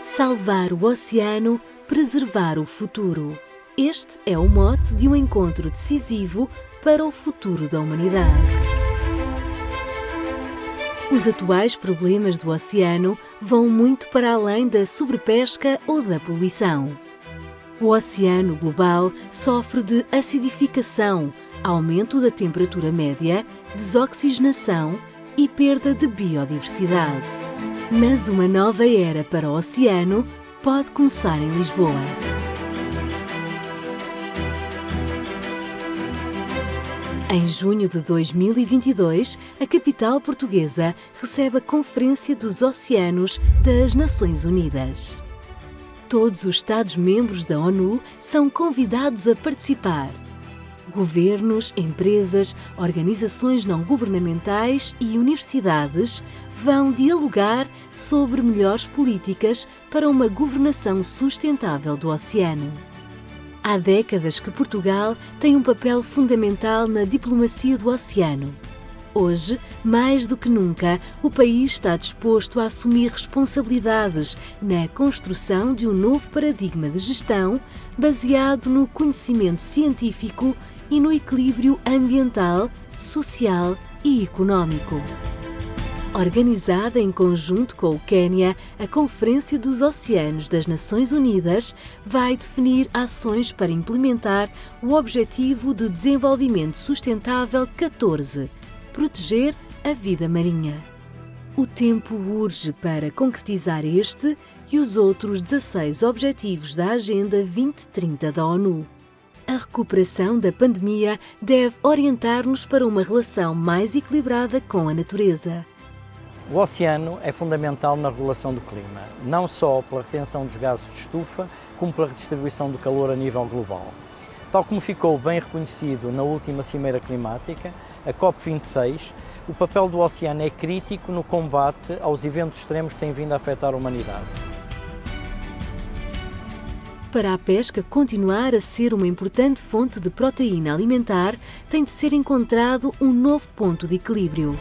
Salvar o oceano, preservar o futuro. Este é o mote de um encontro decisivo para o futuro da humanidade. Os atuais problemas do oceano vão muito para além da sobrepesca ou da poluição. O oceano global sofre de acidificação, aumento da temperatura média, desoxigenação e perda de biodiversidade. Mas uma nova era para o oceano pode começar em Lisboa. Em junho de 2022, a capital portuguesa recebe a Conferência dos Oceanos das Nações Unidas. Todos os Estados-membros da ONU são convidados a participar. Governos, empresas, organizações não governamentais e universidades vão dialogar sobre melhores políticas para uma governação sustentável do oceano. Há décadas que Portugal tem um papel fundamental na diplomacia do oceano. Hoje, mais do que nunca, o país está disposto a assumir responsabilidades na construção de um novo paradigma de gestão baseado no conhecimento científico e no equilíbrio ambiental, social e económico. Organizada em conjunto com o Quênia, a Conferência dos Oceanos das Nações Unidas vai definir ações para implementar o Objetivo de Desenvolvimento Sustentável 14 proteger a vida marinha. O tempo urge para concretizar este e os outros 16 Objetivos da Agenda 2030 da ONU. A recuperação da pandemia deve orientar-nos para uma relação mais equilibrada com a natureza. O oceano é fundamental na regulação do clima, não só pela retenção dos gases de estufa, como pela redistribuição do calor a nível global. Tal como ficou bem reconhecido na última Cimeira Climática, a COP26, o papel do oceano é crítico no combate aos eventos extremos que têm vindo a afetar a humanidade. Para a pesca continuar a ser uma importante fonte de proteína alimentar, tem de ser encontrado um novo ponto de equilíbrio.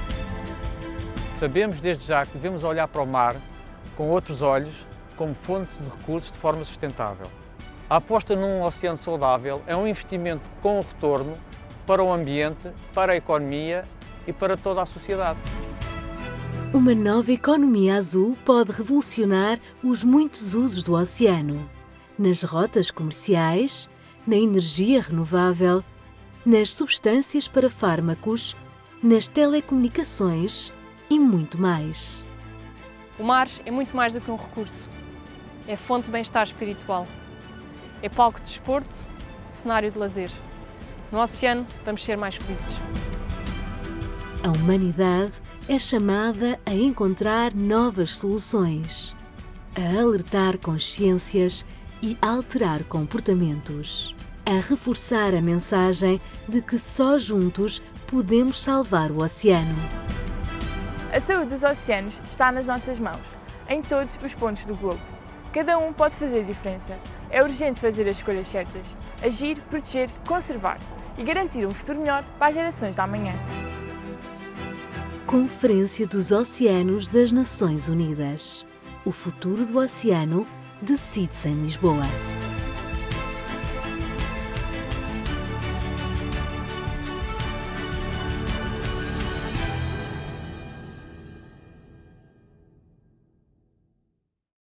Sabemos desde já que devemos olhar para o mar com outros olhos, como fonte de recursos de forma sustentável. A aposta num oceano saudável é um investimento com retorno para o ambiente, para a economia e para toda a sociedade. Uma nova economia azul pode revolucionar os muitos usos do oceano nas rotas comerciais, na energia renovável, nas substâncias para fármacos, nas telecomunicações e muito mais. O mar é muito mais do que um recurso. É fonte de bem-estar espiritual. É palco de desporto, cenário de lazer. No oceano, vamos ser mais felizes. A humanidade é chamada a encontrar novas soluções, a alertar consciências e alterar comportamentos, a reforçar a mensagem de que só juntos podemos salvar o oceano. A saúde dos oceanos está nas nossas mãos, em todos os pontos do globo. Cada um pode fazer a diferença. É urgente fazer as escolhas certas, agir, proteger, conservar e garantir um futuro melhor para as gerações da manhã. Conferência dos Oceanos das Nações Unidas. O futuro do oceano decide-se em Lisboa.